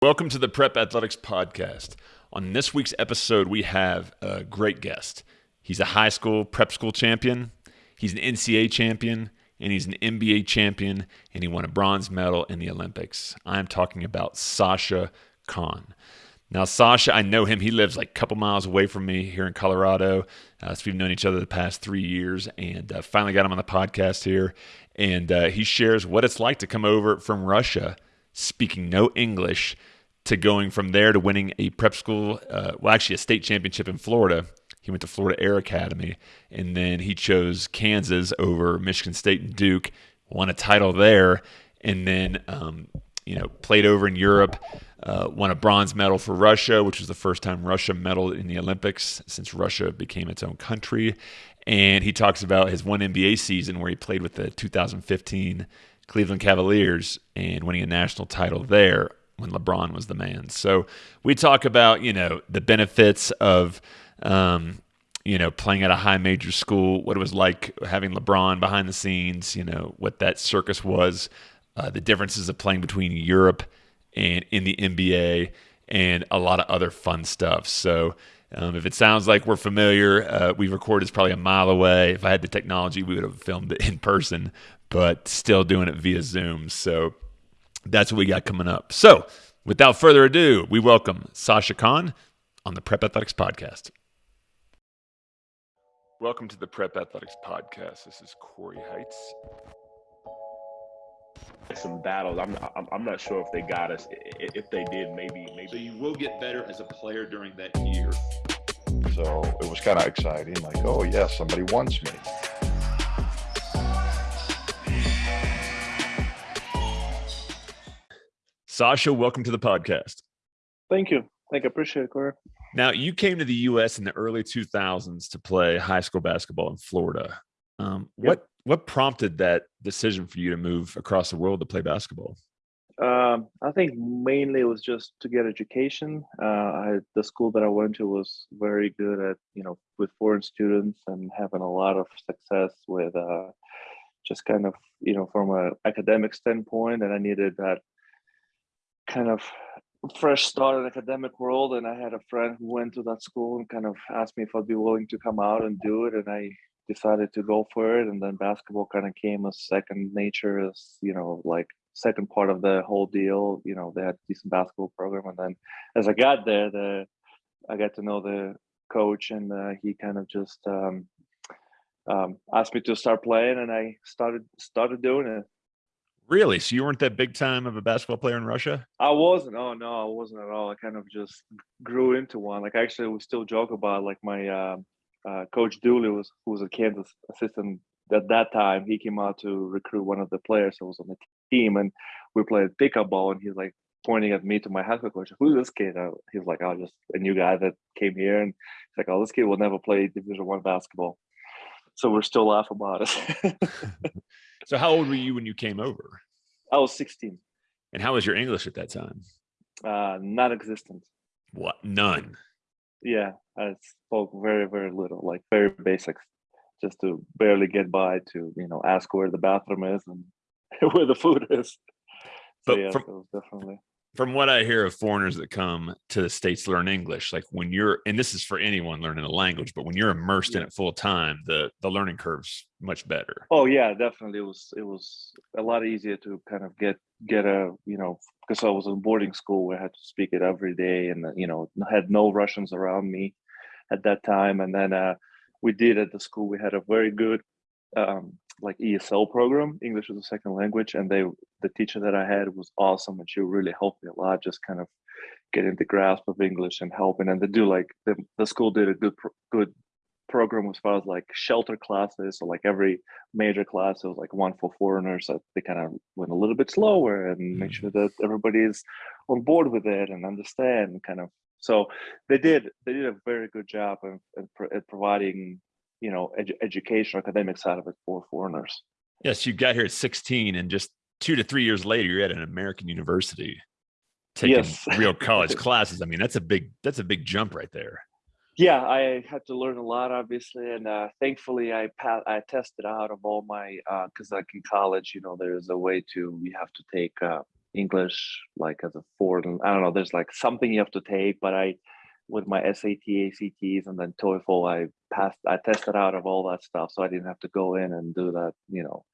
Welcome to the Prep Athletics Podcast. On this week's episode, we have a great guest. He's a high school prep school champion, he's an NCAA champion, and he's an NBA champion, and he won a bronze medal in the Olympics. I'm talking about Sasha Kaun. Now, Sasha, I know him. He lives like a couple miles away from me here in Colorado. Uh, so we've known each other the past three years, and uh, finally got him on the podcast here. And uh, he shares what it's like to come over from Russia speaking no English to going from there to winning a prep school, uh, well, actually a state championship in Florida. He went to Florida Air Academy, and then he chose Kansas over Michigan State and Duke, won a title there, and then um, you know played over in Europe, uh, won a bronze medal for Russia, which was the first time Russia medaled in the Olympics since Russia became its own country. And he talks about his one NBA season where he played with the 2015 Cleveland Cavaliers and winning a national title there when LeBron was the man. So we talk about, you know, the benefits of, um, you know, playing at a high major school, what it was like having LeBron behind the scenes, you know, what that circus was, uh, the differences of playing between Europe and in the NBA, and a lot of other fun stuff. So um, if it sounds like we're familiar, uh, we recorded is probably a mile away. If I had the technology, we would have filmed it in person but still doing it via Zoom. So that's what we got coming up. So without further ado, we welcome Sasha Kaun on the Prep Athletics Podcast. Welcome to the Prep Athletics Podcast. This is Corey Heights. Some battles. I'm, I'm I'm not sure if they got us. If they did, maybe maybe. So you will get better as a player during that year. So it was kind of exciting. Like, oh yeah, somebody wants me. Sasha, welcome to the podcast. Thank you. Thank you. Appreciate it, Corey. Now, you came to the U.S. in the early 2000s to play high school basketball in Florida. Um, yep. What what prompted that decision for you to move across the world to play basketball? Um, I think mainly it was just to get education. Uh, I, the school that I went to was very good at you know with foreign students and having a lot of success with uh, just kind of you know from an academic standpoint, and I needed that kind of fresh start in academic world and i had a friend who went to that school and kind of asked me if i'd be willing to come out and do it and i decided to go for it and then basketball kind of came as second nature as you know like second part of the whole deal you know they had decent basketball program and then as i got there the i got to know the coach and uh, he kind of just um, um, asked me to start playing and i started started doing it Really? So you weren't that big time of a basketball player in Russia? I wasn't. Oh no, I wasn't at all. I kind of just grew into one. Like actually, we still joke about like my uh, uh, coach Dooley was who was a Kansas assistant at that time. He came out to recruit one of the players that was on the team, and we played pickup ball. And he's like pointing at me to my high school coach. Who's this kid? he's like, "I oh, just a new guy that came here." And he's like, "Oh, this kid will never play Division One basketball." So we're still laughing about it. So how old were you when you came over? I was 16. And how was your English at that time? Uh, non-existent. What? None. Yeah, I spoke very, very little, like very basics, just to barely get by. To you know, ask where the bathroom is and where the food is. So but yeah, from, so definitely from what I hear of foreigners that come to the states to learn English, like when you're, and this is for anyone learning a language, but when you're immersed in it full time, the the learning curve's much better. Oh yeah, definitely. It was it was a lot easier to kind of get get a you know because I was in boarding school where I had to speak it every day, and you know had no Russians around me at that time, and then uh, we did at the school we had a very good um, like ESL program, English as a second language, and they the teacher that I had was awesome, and she really helped me a lot, just kind of getting the grasp of English and helping. And they do like the the school did a good good program as far as like shelter classes. So like every major class, it was like one for foreigners. So they kind of went a little bit slower and make mm. sure that everybody is on board with it and understand kind of. So they did they did a very good job of, at providing you know edu- education academic side of it for foreigners yes you got here at 16 and just two to three years later you're at an american university taking yes. real college classes i mean that's a big that's a big jump right there yeah i had to learn a lot obviously and uh, thankfully i i tested out of all my because uh, like in college you know there's a way to you have to take uh, English like as a foreign. I don't know. There's like something you have to take, but I with my SAT, ACTs, and then TOEFL, I passed. I tested out of all that stuff, so I didn't have to go in and do that. You know,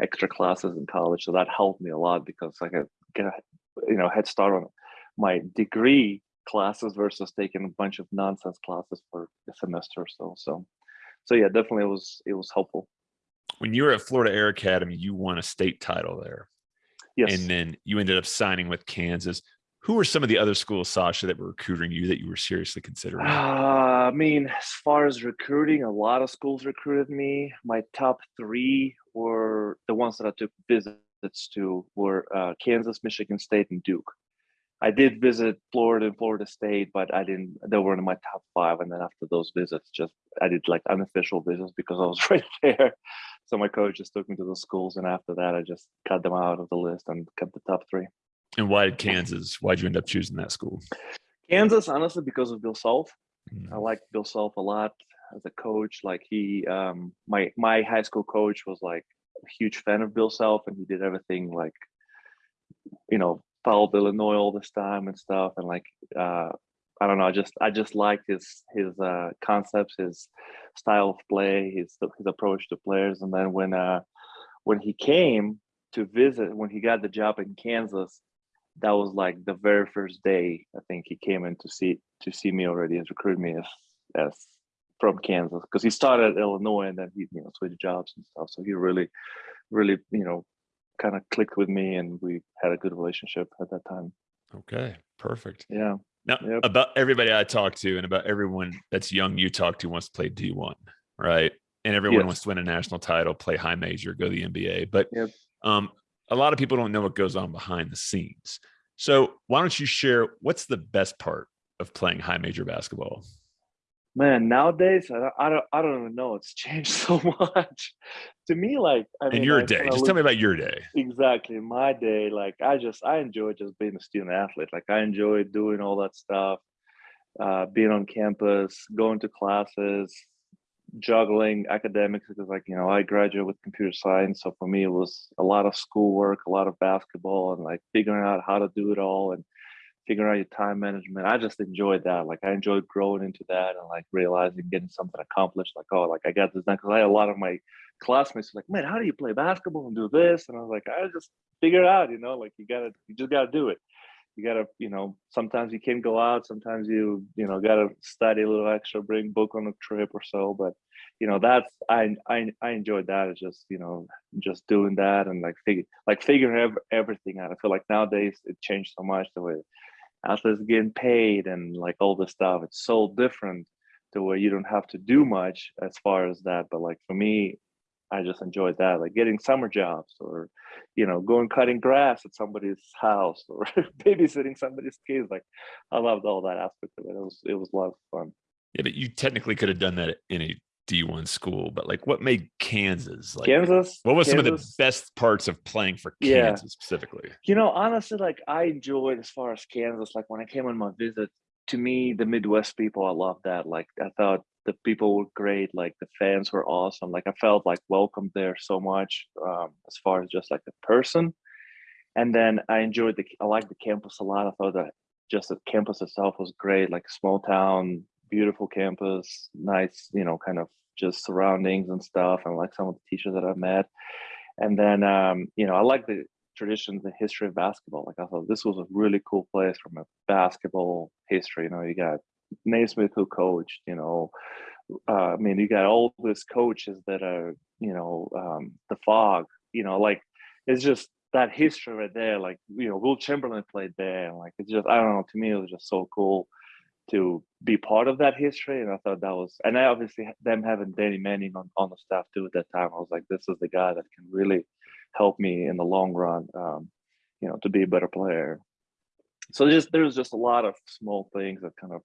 extra classes in college. So that helped me a lot because I could get a you know head start on my degree classes versus taking a bunch of nonsense classes for a semester or so. So, so yeah, definitely it was it was helpful. When you were at Florida Air Academy, you won a state title there. Yes. And then you ended up signing with Kansas. Who were some of the other schools, Sasha, that were recruiting you that you were seriously considering? Uh, I mean, as far as recruiting, a lot of schools recruited me. My top three were the ones that I took visits to were uh, Kansas, Michigan State, and Duke. I did visit Florida and Florida State, but I didn't. They weren't in my top five, and then after those visits, just I did like unofficial visits because I was right there. So my coach just took me to the schools, and after that, I just cut them out of the list and kept the top three. And why did Kansas? Why'd you end up choosing that school? Kansas, honestly, because of Bill Self. Mm. I like Bill Self a lot as a coach. Like he, um, my my high school coach was like a huge fan of Bill Self, and he did everything like, you know, followed Illinois all this time and stuff, and like, uh, I don't know, I just I just liked his his uh, concepts, his style of play, his his approach to players, and then when uh, when he came to visit, when he got the job in Kansas, that was like the very first day I think he came in to see to see me already and recruit me as as from Kansas because he started at Illinois and then he you know switched jobs and stuff. So he really, really you know kind of clicked with me and we had a good relationship at that time. Okay, perfect. Yeah. Now, Yep. about everybody I talk to and about everyone that's young you talk to wants to play D1, right? And everyone Yes. wants to win a national title, play high major, go to the NBA. But Yep. um, a lot of people don't know what goes on behind the scenes. So why don't you share what's the best part of playing high major basketball? Man, nowadays I don't, I don't I don't even know. It's changed so much. to me, like I In mean, your day, just look- tell me about your day. exactly my day like i just i enjoy just being a student athlete like i enjoy doing all that stuff uh, being on campus going to classes juggling academics because like you know i graduated with computer science so for me it was a lot of schoolwork a lot of basketball and like figuring out how to do it all and figuring out your time management. I just enjoyed that like i enjoyed growing into that and like realizing getting something accomplished like oh like i got this done because i had a lot of my classmates like man how do you play basketball and do this? And i was like i just figure it out you know like you gotta you just gotta do it you gotta you know sometimes you can't go out sometimes you you know gotta study a little extra bring book on a trip or so but you know that's i i, I enjoyed that it's just you know just doing that and like figure like figuring ev- everything out. I feel like nowadays it changed so much the way athletes getting paid and like all this stuff. It's so different to where you don't have to do much as far as that but like for me i just enjoyed that like getting summer jobs or you know going cutting grass at somebody's house or babysitting somebody's kids like i loved all that aspect of it it was it was a lot of fun Yeah, but you technically could have done that in a D1 school, but like what made Kansas like kansas what was some of the best parts of playing for Yeah. Kansas specifically? You know, honestly, like I enjoyed as far as Kansas, like when I came on my visit, to me, the Midwest people, I love that. Like I thought the people were great, like the fans were awesome. Like I felt like welcomed there so much, um, as far as just like the person. And then I enjoyed the I liked the campus a lot. I thought that just the campus itself was great, like small town, beautiful campus, nice, you know, kind of just surroundings and stuff, and like some of the teachers that I met. And then um, you know, I like the traditions the history of basketball. Like I thought this was a really cool place from a basketball history. You know, you got Naismith who coached, you know, uh, I mean, you got all these coaches that are, you know, um, the Phog, you know, like it's just that history right there. Like, you know, Wilt Chamberlain played there. And like, it's just, I don't know, to me, it was just so cool to be part of that history. And I thought that was, and I obviously them having Danny Manning on, on the staff too at that time, I was like, this is the guy that can really help me in the long run, um, you know, to be a better player. So just, there's just a lot of small things that kind of,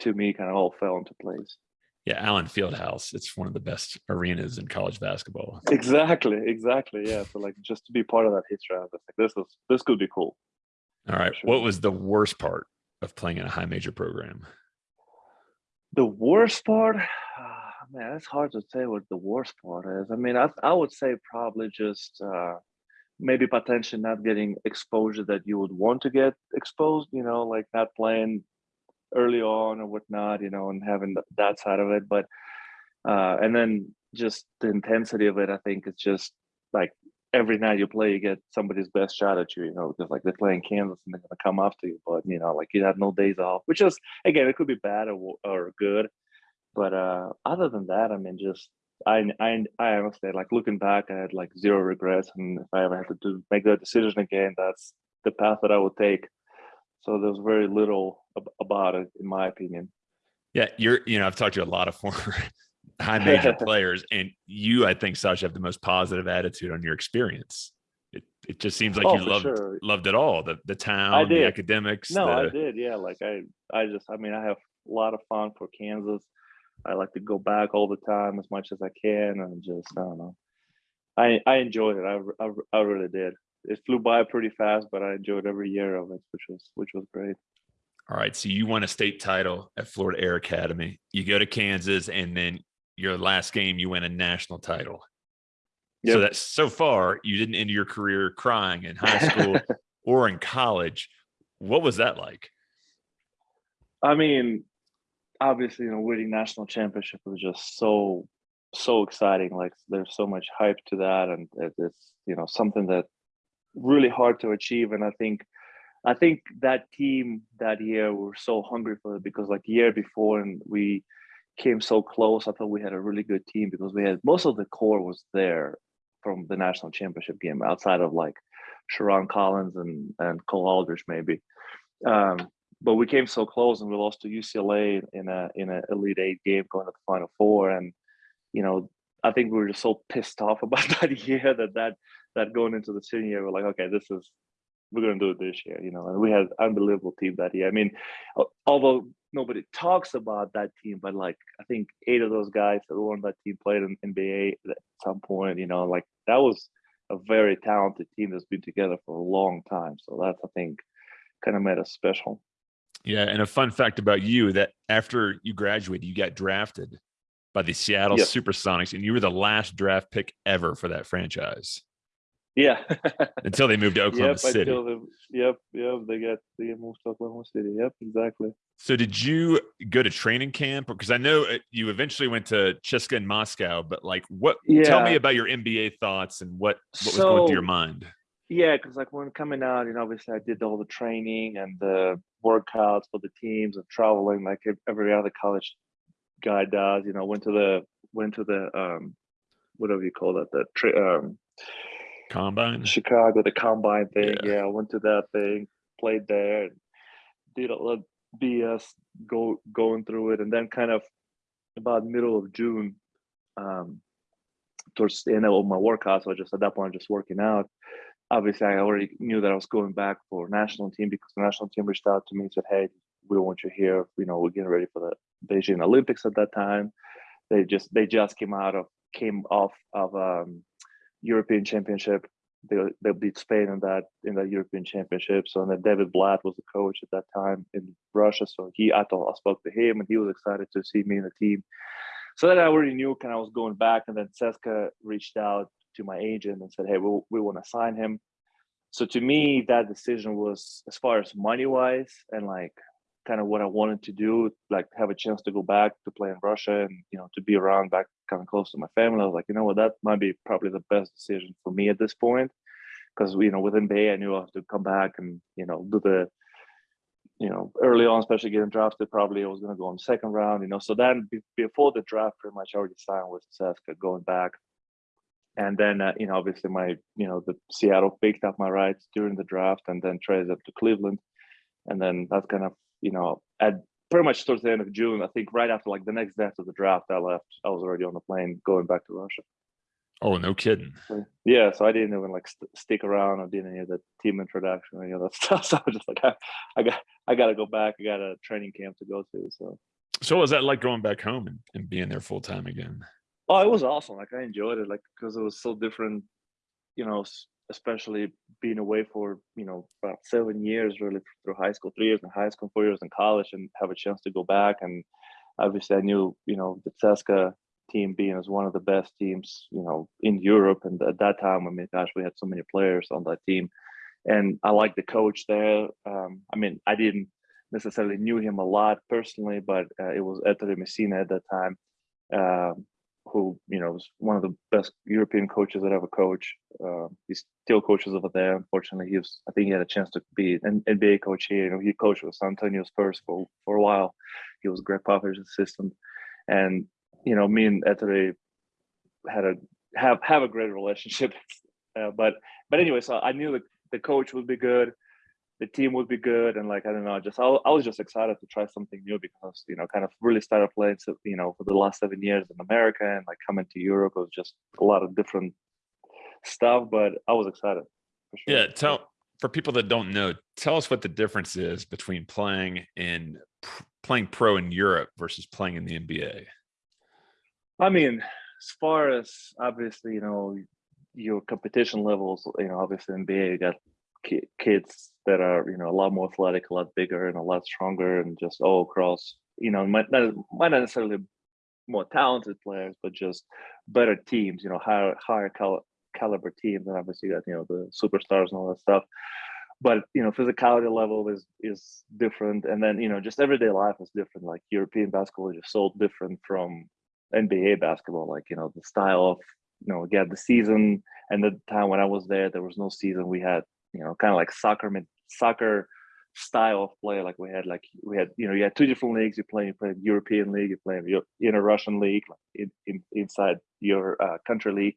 to me, kind of all fell into place. Yeah, Allen Fieldhouse. It's one of the best arenas in college basketball. Exactly, exactly. Yeah. So like just to be part of that history, I was like, this is this could be cool. All right. Sure. What was the worst part of playing in a high major program? The worst part, ah, man, it's hard to say what the worst part is. I mean, I I would say probably just uh, maybe potentially not getting exposure that you would want to get exposed. You know, like not playing early on or whatnot. You know, and having that side of it, but uh, and then just the intensity of it. I think it's just like every night you play, you get somebody's best shot at you, you know, because like they're playing Kansas and they're gonna come after you. But you know, like you have no days off, which is again, it could be bad or or good. But uh other than that, I mean, just I I I honestly like looking back, I had like zero regrets, and if I ever had to do make that decision again, that's the path that I would take. So there's very little about it, in my opinion. Yeah, you're. You know, I've talked to a lot of former high major players, and you, I think, Sasha, have the most positive attitude on your experience. It, it just seems like Oh, you loved sure. loved it all the the town, the academics. No, I did. Yeah, like I, I just, I mean, I have a lot of fun for Kansas. I like to go back all the time as much as I can, and just, I don't know. I, I enjoyed it. I I really did. It flew by pretty fast, but I enjoyed every year of it, which was, which was great. All right, so you won a state title at Florida Air Academy. You go to Kansas, and then your last game, you win a national title. So Yep. that so far, you didn't end your career crying in high school or in college. What was that like? I mean, obviously, you know, winning national championship was just so so exciting. Like there's so much hype to that, and it's you know something that really hard to achieve. And I think I think that team that year were so hungry for it because like year before, and we came so close. I thought we had a really good team because we had most of the core was there from the national championship game outside of like Sherron Collins and and Cole Aldrich maybe. Um, but we came so close and we lost to UCLA in a in an Elite Eight game going to the Final Four, and you know I think we were just so pissed off about that year that that that going into the senior year we're like okay this is we're gonna do it this year, you know, and we had unbelievable team that year. I mean, although nobody talks about that team, but like I think eight of those guys that were on that team played in NBA at some point, you know, like that was a very talented team that's been together for a long time. So that's I think kind of made us special. Yeah, and a fun fact about you that after you graduated, you got drafted by the Seattle Yep. Supersonics, and you were the last draft pick ever for that franchise Yeah. until they moved to Oklahoma yep, City. yep, yep, they got they get moved to Oklahoma City. Yep, exactly. So did you go to training camp? Because I know uh, you eventually went to CSKA in Moscow, but like what tell me about your NBA thoughts and what what was going through your mind? Yeah, because like when coming out, you know, obviously I did all the training and the workouts for the teams and traveling like ev- every other college guy does. You know, went to the went to the um, whatever you call that, the tri- um, Combine? Chicago, the combine thing. Yeah. Yeah. I went to that thing, played there, and did a lot of BS go going through it, and then kind of about middle of June, um, towards the end of my workout. So I just at that point, just working out. Obviously, I already knew that I was going back for national team because the national team reached out to me and said, "Hey, we want you here. You know, we're getting ready for the Beijing Olympics at that time." They just they just came out of came off of um, European Championship. They they beat Spain in that in that European Championship. So and then David Blatt was the coach at that time in Russia. So he I thought I spoke to him and he was excited to see me in the team. So then I already knew kind of I was going back. And then CSKA reached out to my agent and said, Hey, we we want to sign him. So to me, that decision was as far as money wise and like kind of what I wanted to do, like have a chance to go back to play in Russia and you know to be around back kind of close to my family. I was like, you know what, that might be probably the best decision for me at this point. Because you know, within Bay, I knew I have to come back and you know do the you know early on, especially getting drafted. Probably I was going to go the second round. You know, so then be- before the draft, pretty much I already signed with CSKA going back. And then uh, you know, obviously my you know the Seattle picked up my rights during the draft, and then traded up to Cleveland, and then that's kind of you know at pretty much towards the end of June, I think right after like the next day after the draft, I left. I was already on the plane going back to Russia. Oh, no kidding. Yeah, so I didn't even like st- stick around. I didn't hear the team introduction or any of that stuff. So I was just like, I, I got, I got to go back. I got a training camp to go to. So, So was that like going back home and, and being there full time again? oh, it was awesome. Like I enjoyed it, like because it was so different. You know, especially being away for you know about seven years, really through high school, three years in high school, four years in college, and have a chance to go back. And obviously, I knew you know the CSKA team being as one of the best teams, you know, in Europe. And at that time, I mean, gosh, we had so many players on that team, and I like the coach there. Um, I mean, I didn't necessarily knew him a lot personally, but uh, it was Ettore Messina at that time, uh, who you know was one of the best European coaches that ever coached. Uh, he's still coaches over there. Unfortunately, he was. I think he had a chance to be an NBA coach here. You know, he coached with San Antonio Spurs for for a while. He was Gregg Popovich's assistant, and you know, me and Ettore had a have have a great relationship. Uh, but but anyway, so I knew the, the coach would be good the team would be good and like i don't know just I, I was just excited to try something new because you know kind of really started playing so you know for the last seven years in america and like coming to europe was just a lot of different stuff but i was excited sure. yeah tell for people that don't know tell us what the difference is between playing in playing pro in europe versus playing in the nba i mean as far as obviously you know your competition levels you know obviously nba you got kids that are you know a lot more athletic, a lot bigger, and a lot stronger, and just all across. You know, might not might not necessarily more talented players, but just better teams. You know, higher higher cal- caliber teams, and obviously you got you know the superstars and all that stuff. But you know, physicality level is is different, and then you know, just everyday life is different. Like European basketball is just so different from NBA basketball. Like you know, the style of you know, get the season, and the time when I was there, there was no season. We had you know, kind of like soccer soccer style of play. Like we had like we had you know you had two different leagues. You play you play European league, you play in a Russian league, like in, in inside your uh, country league.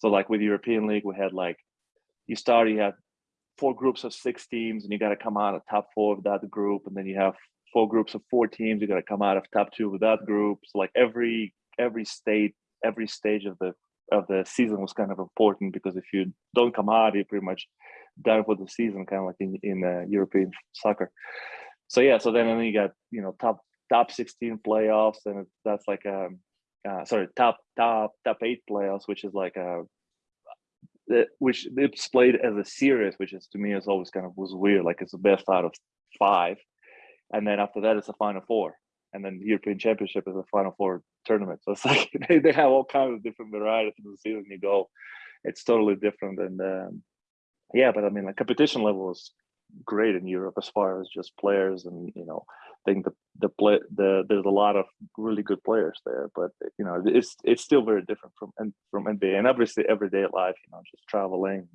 So like with European league, we had like you start you have four groups of six teams, and you got to come out of top four of that group, and then you have four groups of four teams. You got to come out of top two with that group. So like every every state every stage of the of the season was kind of important because if you don't come out, you're pretty much done for the season, kind of like in in uh, European soccer. So yeah, so then, then you got you know top top 16 playoffs, and that's like um uh, sorry top top top eight playoffs, which is like a uh, which it's played as a series, which is to me is always kind of was weird. Like it's the best out of five, and then after that it's a final four and then the European Championship is a Final Four tournament. So it's like they, they have all kinds of different varieties in the season you go. It's totally different, and um, yeah, but I mean, like competition level is great in Europe as far as just players, and you know, I think the the play the there's a lot of really good players there, but you know, it's it's still very different from and from NBA, and obviously everyday life, you know, just traveling.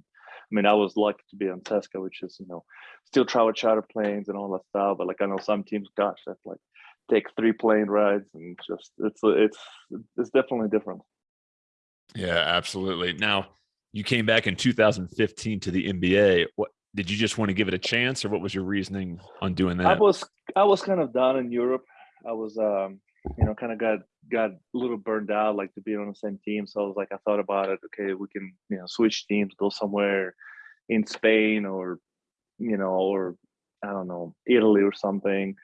I mean, I was lucky to be on CSKA, which is, you know, still travel charter planes and all that stuff. But like, I know some teams, gosh, that's like take three plane rides and just it's it's it's definitely different. Yeah, absolutely. Now you came back in 2015 to the NBA. What did you just want to give it a chance, or what was your reasoning on doing that? I was I was kind of done in Europe. I was um you know kind of got got a little burned out like to be on the same team. So I was like I thought about it. Okay, we can you know switch teams, go somewhere in Spain or you know or I don't know Italy or something.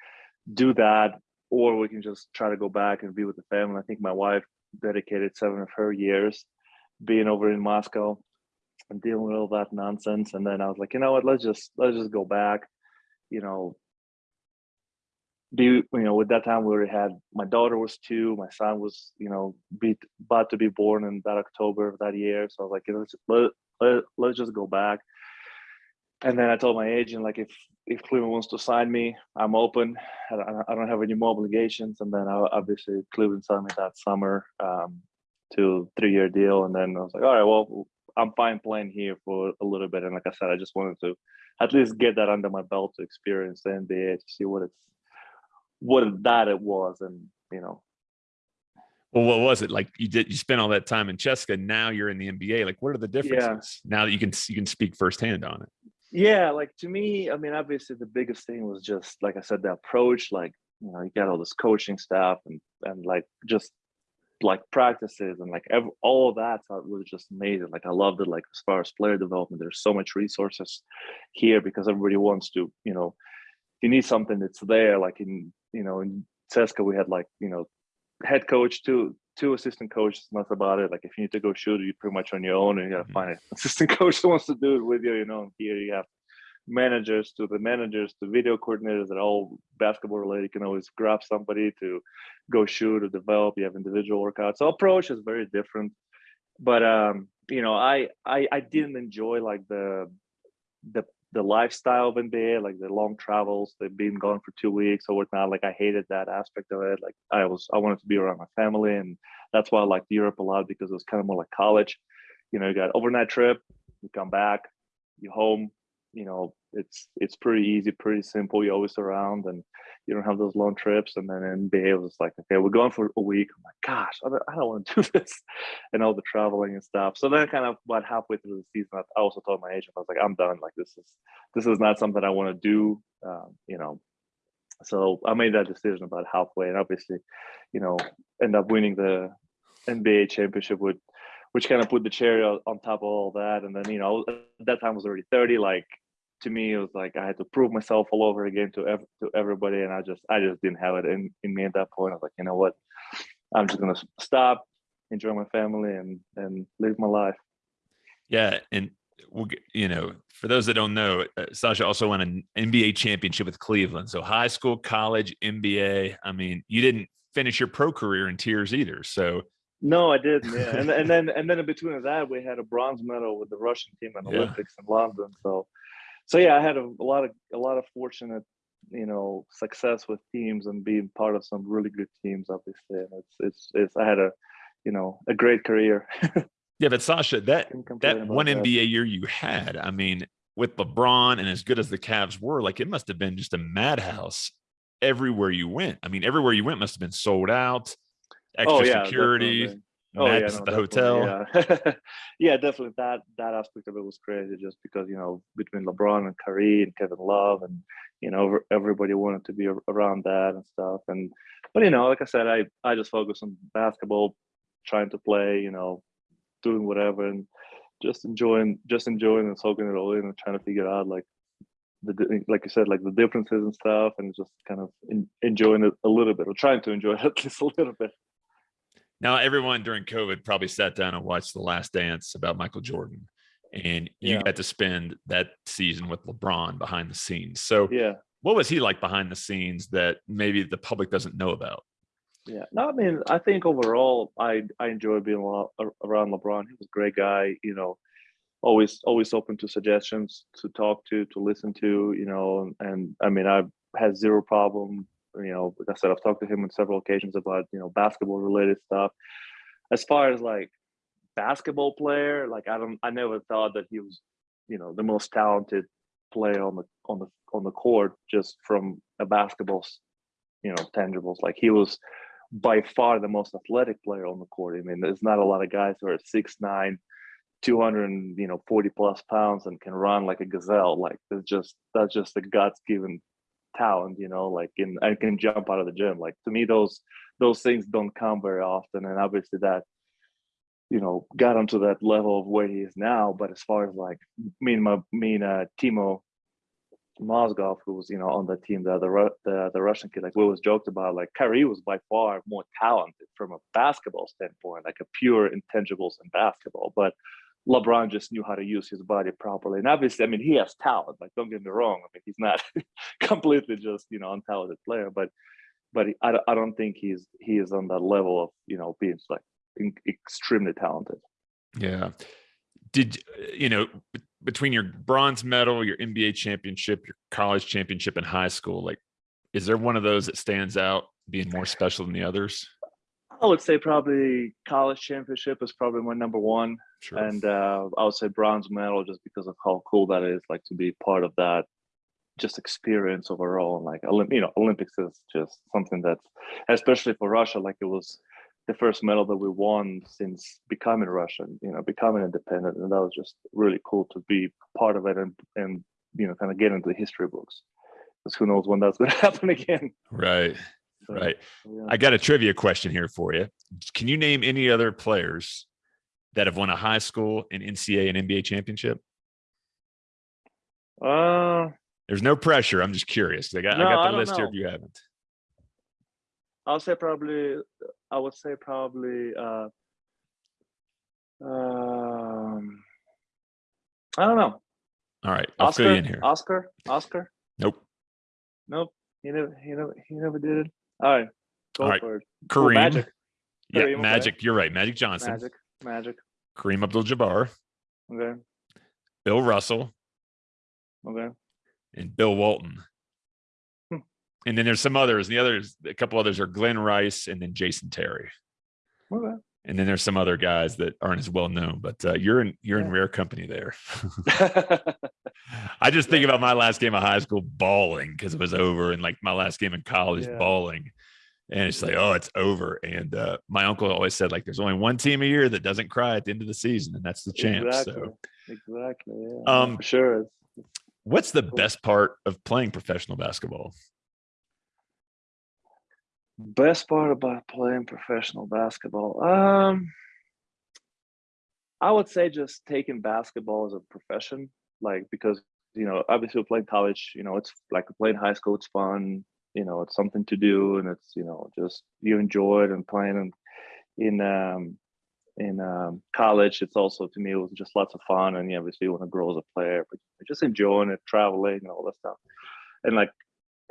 Do that or we can just try to go back and be with the family. I think my wife dedicated seven of her years being over in Moscow and dealing with all that nonsense. And then I was like, you know what, let's just let's just go back. You know, be you know, with that time we already had my daughter was two, my son was, you know, be about to be born in that October of that year. So I was like, you know, let's let, let, let's just go back and then I told my agent like if if Cleveland wants to sign me, I'm open. I, don't have any more obligations. And then I, obviously Cleveland signed me that summer um, to three year deal. And then I was like, all right, well, I'm fine playing here for a little bit. And like I said, I just wanted to at least get that under my belt to experience the NBA to see what it's what that it was, and you know. Well, what was it like? You did you spent all that time in CSKA. Now you're in the NBA. Like, what are the differences yeah. now that you can you can speak firsthand on it? yeah like to me i mean obviously the biggest thing was just like i said the approach like you know you got all this coaching stuff and and like just like practices and like every, all of that was just amazing like i loved it like as far as player development there's so much resources here because everybody wants to you know you need something that's there like in you know in CSKA we had like you know head coach two two assistant coaches that's about it like if you need to go shoot you're pretty much on your own and you gotta mm-hmm. find an assistant coach that wants to do it with you you know here you have managers to the managers to video coordinators that are all basketball related. You can always grab somebody to go shoot or develop. You have individual workouts. So approach is very different. But um, you know, I I I didn't enjoy like the the the lifestyle of NBA, like the long travels, they've been gone for two weeks or whatnot. Like I hated that aspect of it. Like I was, I wanted to be around my family, and that's why I liked Europe a lot because it was kind of more like college. You know, you got overnight trip, you come back, you home. You know, it's it's pretty easy, pretty simple. You're always around, and you don't have those long trips. And then NBA was like, okay, we're going for a week. I'm like, gosh, I don't, don't want to do this, and all the traveling and stuff. So then, kind of about halfway through the season, I also told my agent, I was like, I'm done. Like this is this is not something I want to do. Um, you know, so I made that decision about halfway, and obviously, you know, end up winning the NBA championship with which kind of put the cherry on top of all that. And then, you know, at that time I was already 30. Like to me, it was like I had to prove myself all over again to ev- to everybody, and I just I just didn't have it in, in me at that point. I was like, you know what, I'm just gonna stop, enjoy my family, and and live my life. Yeah, and we'll get, you know, for those that don't know, uh, Sasha also won an NBA championship with Cleveland. So high school, college, NBA. I mean, you didn't finish your pro career in tears either. So no, I didn't. Yeah, and and then and then in between that, we had a bronze medal with the Russian team in Yeah. Olympics in London. So, so yeah, I had a, a lot of a lot of fortunate, you know, success with teams and being part of some really good teams. Obviously, and it's it's it's I had a, you know, a great career. yeah, but Sasha, that that one that. NBA year you had, I mean, with LeBron and as good as the Cavs were, like it must have been just a madhouse everywhere you went. I mean, everywhere you went must have been sold out, oh, extra oh yeah, security, definitely. Oh yeah, no, the definitely, hotel. Yeah. yeah, definitely. That that aspect of it was crazy, just because you know between LeBron and Kyrie and Kevin Love, and you know everybody wanted to be around that and stuff. And but you know, like I said, I I just focus on basketball, trying to play, you know, doing whatever, and just enjoying just enjoying and soaking it all in, and trying to figure out like the like you said, like the differences and stuff, and just kind of en- enjoying it a little bit, or trying to enjoy it at least a little bit. Now, everyone during COVID probably sat down and watched The Last Dance about Michael Jordan, and you Yeah. got to spend that season with LeBron behind the scenes. So, Yeah. what was he like behind the scenes that maybe the public doesn't know about? Yeah, no, I mean, I think overall, I I enjoy being a lot ar- around LeBron. He was a great guy, you know, always always open to suggestions, to talk to, to listen to, you know, and, and I mean, I've had zero problem, you know, like I said, I've talked to him on several occasions about, you know, basketball related stuff. As far as like basketball player, like I don't, I never thought that he was, you know, the most talented player on the on the on the court just from a basketball, you know, tangibles. Like he was by far the most athletic player on the court. I mean, there's not a lot of guys who are six nine, 200 you know 40 plus pounds and can run like a gazelle. Like that's just that's just a God's given talent, you know, like in i can jump out of the gym. Like to me, those those things don't come very often. And obviously that, you know, got him to that level of where he is now. But as far as like me and my me and uh, Timo Mozgov, who was you know on the team, the the the, the Russian kid, like we was joked about, like Kyrie was by far more talented from a basketball standpoint, like a pure intangibles in basketball. But LeBron just knew how to use his body properly, and obviously, I mean, he has talent. Like, don't get me wrong. I mean, he's not completely just you know untalented player, but but I, don't- I don't think he's he is on that level of you know being like in, extremely talented. Yeah. Did you know between your bronze medal, your NBA championship, your college championship and high school, like, is there one of those that stands out being more special than the others? I would say probably college championship is probably my number one. Sure. and uh, I would say bronze medal just because of how cool that is, like to be part of that, just experience overall. And like Olymp- you know, Olympics is just something that's, especially for Russia, like it was the first medal that we won since becoming Russian, you know, becoming independent, and that was just really cool to be part of it and and you know, kind of get into the history books. Because who knows when that's going to happen again? right. So, Right. yeah. I got a trivia question here for you. Can you name any other players that have won a high school, an NCAA, and NBA championship? Uh, There's no pressure. I'm just curious. I got, No, I got the don't list here if you haven't. I'll say probably. I would say probably. Uh, um, I don't know. All right, I'll fill you in here. Oscar, Oscar. Nope. Nope. He never, he never, he never did it. All right, go All right, for it. Kareem. Magic. Yeah, Kareem, okay. Magic. You're right. Magic Johnson. Magic, Magic. Kareem Abdul-Jabbar, Okay, Bill Russell, okay. and Bill Walton. Hmm. And then there's some others. The others, a couple others are Glen Rice and then Jason Terry. Okay. And then there's some other guys that aren't as well known, but uh, you're in you're in Yeah. rare company there. I just think about my last game of high school bawling because it was over, and like my last game in college Yeah. bawling, and it's like, oh, it's over. And uh, my uncle always said like, there's only one team a year that doesn't cry at the end of the season, and that's the champs. exactly. So, Exactly. Yeah. Um, sure. What's the best part of playing professional basketball? Best part about playing professional basketball, um, I would say just taking basketball as a profession, like because you know obviously playing college, you know it's like playing high school, it's fun, you know it's something to do, and it's you know just you enjoy it and playing in in um, in um, college, it's also to me it was just lots of fun, and you obviously you want to grow as a player, but just enjoying it, traveling, and all that stuff, and like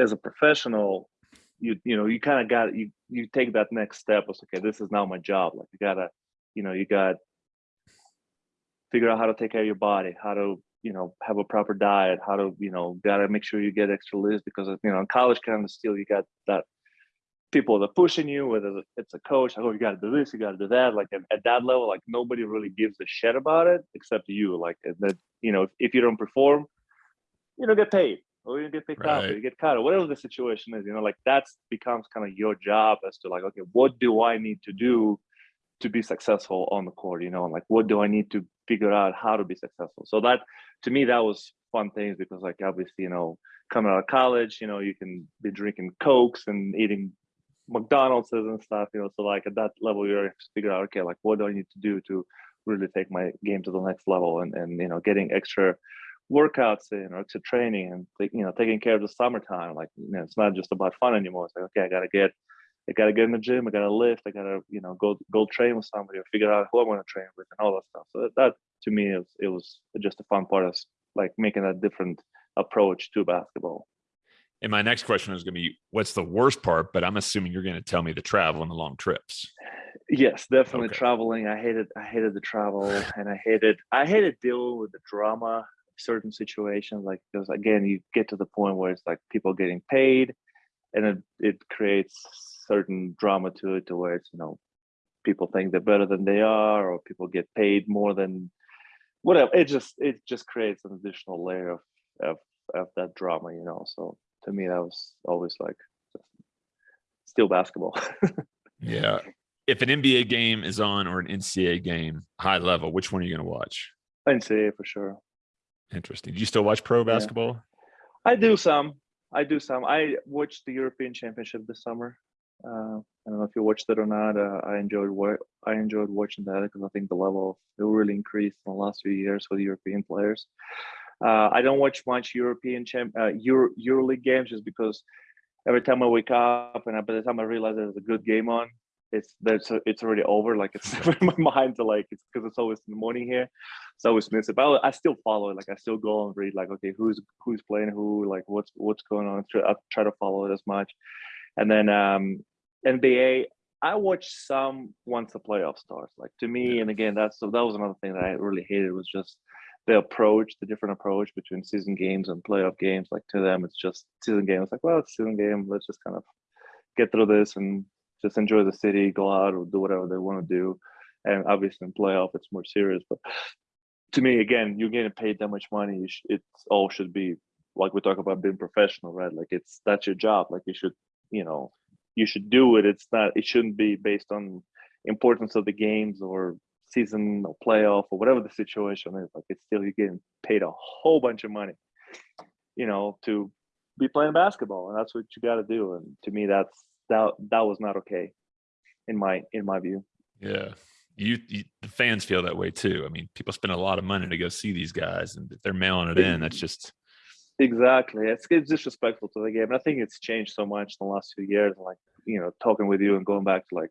as a professional you you know you kind of got you you take that next step. It's okay this is now my job. Like you gotta you know you got figure out how to take care of your body how to you know have a proper diet how to you know gotta make sure you get extra lifts because uh, you know in college kind of still you got that people that are pushing you whether it's a coach like oh you got to do this you got to do that like at, at that level like nobody really gives a shit about it except you like that you know if, if you don't perform you don't get paid or you get picked up or you get cut or whatever the situation is you know like that's becomes kind of your job as to like okay what do i need to do to be successful on the court you know and like what do i need to figure out how to be successful? So that to me that was fun things because like obviously you know coming out of college you know you can be drinking cokes and eating mcdonald's and stuff you know so like at that level you're figure out okay like what do i need to do to really take my game to the next level and and you know getting extra workouts in or extra training and you know taking care of the summertime like you know it's not just about fun anymore. It's like okay i gotta get i gotta get in the gym i gotta lift i gotta you know go go train with somebody or figure out who i'm to train with and all that stuff so that, that to me is it was just a fun part of like making a different approach to basketball And my next question is going to be, what's the worst part? But I'm assuming you're going to tell me the travel and the long trips. Yes, definitely Okay. traveling. I hated I hated the travel and I hated I hated dealing with the drama certain situations like because again you get to the point where it's like people getting paid and it, it creates certain drama to it to where it's you know people think they're better than they are or people get paid more than whatever it just it just creates an additional layer of of, of that drama you know so to me that was always like still basketball Yeah. If an NBA game is on or an NCAA game, high level, which one are you going to watch? NCAA for sure Interesting. Do you still watch pro basketball? I do some. I do some. I watched the European Championship this summer. Uh, I don't know if you watched it or not. Uh, I enjoyed I enjoyed watching that because I think the level it really increased in the last few years the European players. Uh, I don't watch much European champ uh, Euro EuroLeague games just because every time I wake up and I, by the time I realize there's a good game on, it's there's it's already over. Like it's in my mind to like it's because it's always in the morning here, so I always miss it. But I, I still follow it. Like I still go and read like okay who's who's playing who, like what's what's going on. I try to follow it as much, and then um NBA. I watch some once the playoff starts. Like to me, and again, that's so that was another thing that I really hated was just the approach, the different approach between season games and playoff games. Like to them, it's just season game. It's like, well, it's season game. Let's just kind of get through this and just enjoy the city, go out or do whatever they want to do. And obviously in playoff, it's more serious. But to me, again, you're getting paid that much money. It all should be like we talk about being professional, right? Like it's that's your job. Like you should, you know, you should do it. It's not. It shouldn't be based on importance of the games or season or playoff or whatever the situation is. Like it's still you're getting paid a whole bunch of money, you know, to be playing basketball, and that's what you got to do. And to me, that's that that was not okay, in my in my view. Yeah. You, you the fans feel that way too. I mean, people spend a lot of money to go see these guys, and if they're mailing it in, that's just Exactly. It's, it's disrespectful to the game. And I think it's changed so much in the last few years. Like, you know, talking with you and going back to like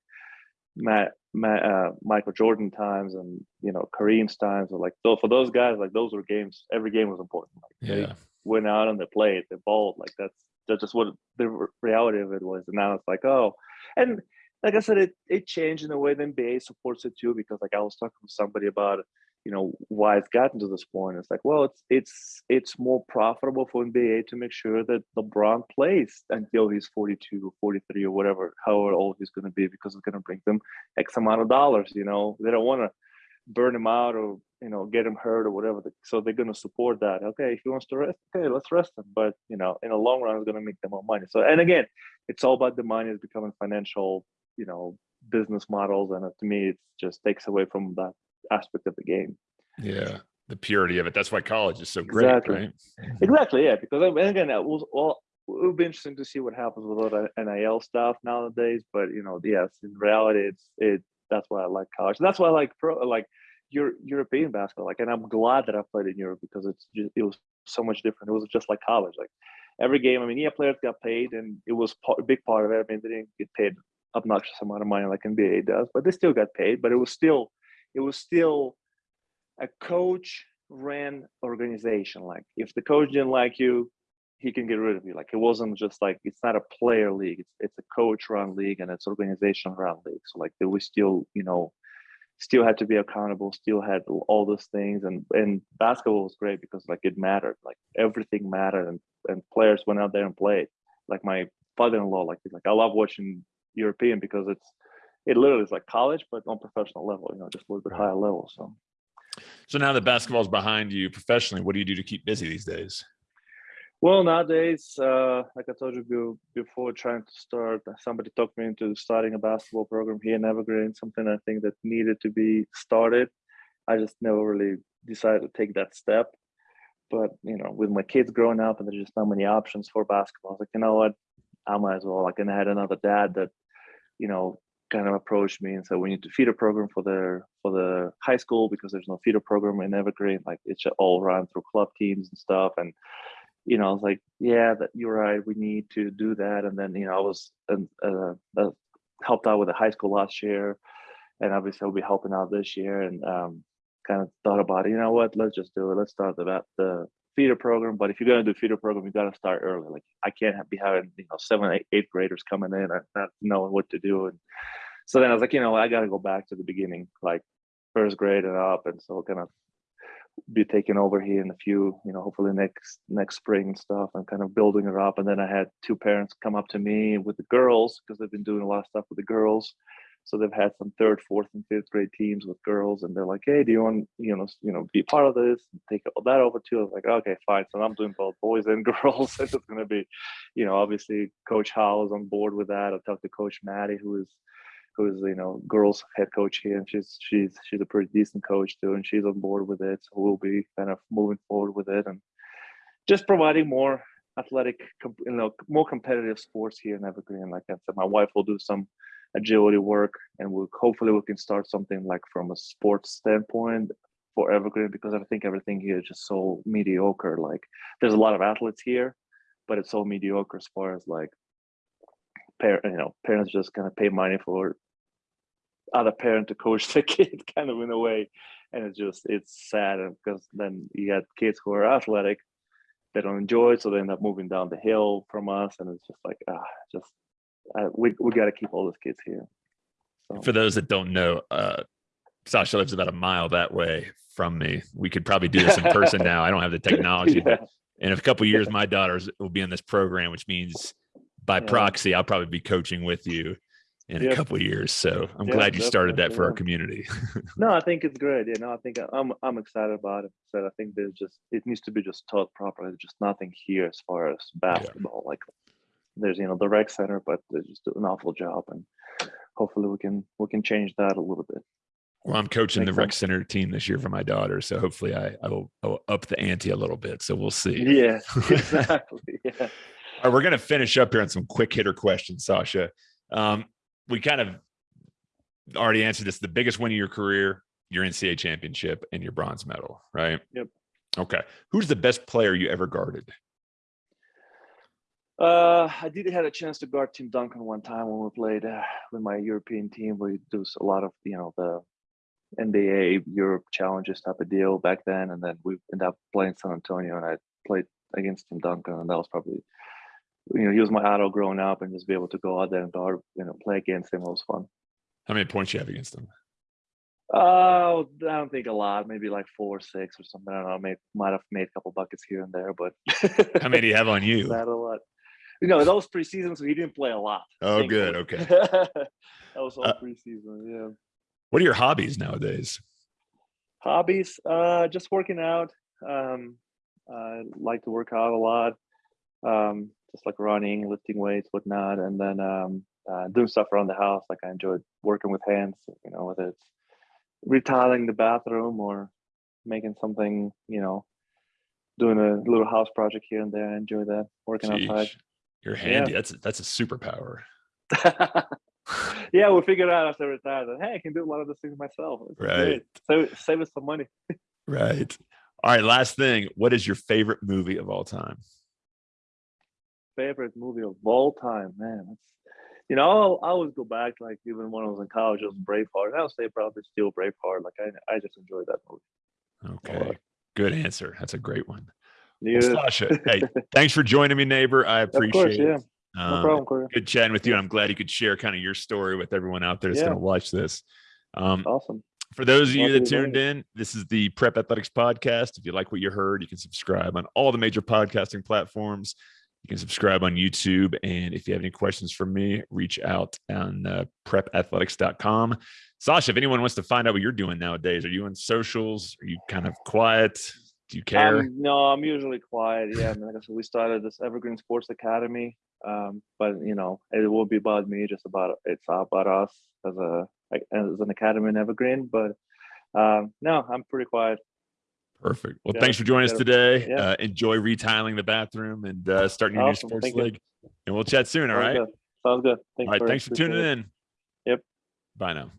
Matt, Matt uh, Michael Jordan times and you know Kareem's times. Or like so for those guys, like those were games. Every game was important. Like, they Yeah. went out and they played, they balled. Like that's that's just what the reality of it was. And now it's like, oh, and like I said, it it changed in a way the NBA supports it too. Because like I was talking to somebody about, you know, why it's gotten to this point. It's like, well, it's it's it's more profitable for NBA to make sure that LeBron plays until he's 42 or 43 or whatever, however old he's going to be, because it's going to bring them X amount of dollars. You know, they don't want to burn him out or you know get him hurt or whatever. So they're going to support that. Okay, if he wants to rest, okay, let's rest him. But you know, in the long run, it's going to make them more money. So and again, it's all about the money. It's becoming financial, you know, business models, and to me, it just takes away from that aspect of the game. Yeah. The purity of it. That's why college is so great, Exactly. right? Exactly, yeah. Because I mean, again, it will well, it will be interesting to see what happens with all the NIL stuff nowadays. But you know, yes, in reality, it's it. That's why I like college. That's why I like pro, like your European basketball. Like, and I'm glad that I played in Europe because it's just, it was so much different. It was just like college. Like every game. I mean, yeah, players got paid, and it was part, a big part of it. I mean, they didn't get paid obnoxious amount of money like NBA does, but they still got paid. But it was still, it was still a coach ran organization. Like if the coach didn't like you, he can get rid of you. Like it wasn't just like it's not a player league. It's it's a coach run league and it's organization run league. So like there was still, you know, still had to be accountable, still had all those things. And and basketball was great because like it mattered. Like everything mattered and, and players went out there and played. Like my father-in-law, like he's like, I love watching European because it's it literally is like college, but on professional level, you know, just a little bit higher level. So So now that basketball's behind you professionally, what do you do to keep busy these days? Well, nowadays, uh, like I told you before, trying to start, somebody talked me into starting a basketball program here in Evergreen, something I think that needed to be started. I just never really decided to take that step. But, you know, with my kids growing up and there's just not many options for basketball, I was like, you know what? I might as well. Like, and I had another dad that, you know, kind of approached me and said, we need to feed a program for the for the high school because there's no feeder program in Evergreen. Like, it's all run through club teams and stuff. And, you know, I was like, yeah, that you're right. We need to do that. And then, you know, I was uh, uh, helped out with the high school last year, and obviously I'll be helping out this year. And um, kind of thought about it. You know what? Let's just do it. Let's start the the feeder program. But if you're gonna do feeder program, you got to start early. Like I can't be having you know seven, eight, eighth graders coming in and not knowing what to do. And so then I was like, you know, I got to go back to the beginning, like first grade and up. And so kind of be taking over here in a few, you know, hopefully next next spring and stuff, and kind of building it up. And then I had two parents come up to me with the girls because they've been doing a lot of stuff with the girls. So they've had some third, fourth, and fifth grade teams with girls, and they're like, "Hey, do you want, you know, you know, be part of this? And Take that over too." I was like, "Okay, fine." So I'm doing both boys and girls. it's going to be, you know, obviously Coach Howell is on board with that. I talked to Coach Maddie, who is who's you know girls head coach here and she's she's she's a pretty decent coach too and she's on board with it so we'll be kind of moving forward with it and just providing more athletic you know more competitive sports here in evergreen like i said my wife will do some agility work and we'll hopefully we can start something like from a sports standpoint for evergreen because i think everything here is just so mediocre like there's a lot of athletes here but it's so mediocre as far as like parent you know parents just kind of pay money for other parent to coach the kid kind of in a way and it's just it's sad because then you got kids who are athletic they don't enjoy it so they end up moving down the hill from us and it's just like ah just uh, we, we got to keep all those kids here so, For those that don't know, uh, Sasha lives about a mile that way from me. We could probably do this in person now. I don't have the technology, yeah, but in a couple of years, my daughters will be in this program, which means by Yeah. proxy, I'll probably be coaching with you in a couple of years. So I'm Yeah, glad you started that for our community. no i think it's great you know i think i'm i'm excited about it so i think there's just it needs to be just taught properly there's just nothing here as far as basketball like there's you know the rec center but they just do an awful job and hopefully we can we can change that a little bit Well, I'm coaching the rec sense. center team this year for my daughter. So hopefully I, I will, I will up the ante a little bit. So we'll see. yeah exactly yeah All right, we're going to finish up here on some quick hitter questions, Sasha. Um, we kind of already answered this. The biggest win of your career, your NCAA championship, and your bronze medal, right? Yep. Okay. Who's the best player you ever guarded? Uh, I did have a chance to guard Tim Duncan one time when we played uh, with my European team. We do a lot of you know the NBA Europe challenges type of deal back then, and then we ended up playing San Antonio, and I played against Tim Duncan, and that was probably you know he was my idol growing up, and just be able to go out there and guard, you know, play against him was fun. How many points you have against him? Uh, I don't think a lot, maybe like four or six or something. I don't know. May might have made a couple buckets here and there, but How many do you have on you? Not a lot. You know, those preseasons he didn't play a lot. Oh, good. Okay. that was all Uh, preseason. Yeah. What are your hobbies nowadays? Hobbies, uh, just working out. Um, I like to work out a lot. Um, just like running, lifting weights, whatnot, and then um, uh, doing stuff around the house. Like I enjoyed working with hands. You know, whether it's retiling the bathroom or making something. You know, doing a little house project here and there. I enjoy that. Working outside. You're handy. That's that's a superpower. yeah, we figured out after retire that hey, I can do a lot of those things myself. Is Right. great. Save, save us some money. Right. All right. Last thing. What is your favorite movie of all time? Favorite movie of all time, man. That's, you know, I'll, I always go back, like even when I was in college, it was Braveheart. I'll say probably still Braveheart. Like I, I just enjoyed that movie. Okay. Good answer. That's a great one. Yeah, Well, Sasha, hey, thanks for joining me, neighbor. I of appreciate course, yeah, it. no Um, problem, Corey. Good chatting with you. And I'm glad you could share kind of your story with everyone out there that's Yeah. going to watch this. Um, Awesome. For those of you that tuned in, this is the Prep Athletics Podcast. If you like what you heard, you can subscribe on all the major podcasting platforms. You can subscribe on YouTube. And if you have any questions for me, reach out on uh, prepathletics.com. Sasha, if anyone wants to find out what you're doing nowadays, are you on socials? Are you kind of quiet? Do you care? Um, no, I'm usually quiet. Yeah, I mean, like I said, we started this Evergreen Sports Academy, um, but you know, it won't be about me. Just about it's about us as a as an academy in Evergreen. But um, no, I'm pretty quiet. Perfect. Well, Yeah, thanks for joining us today. yeah. Uh, enjoy retiling the bathroom and uh, starting your Awesome, new sports thank you. league. And we'll chat soon. All Sounds right. good. Sounds good. Thanks, All right. Thanks for tuning it. in. Yep. Bye now.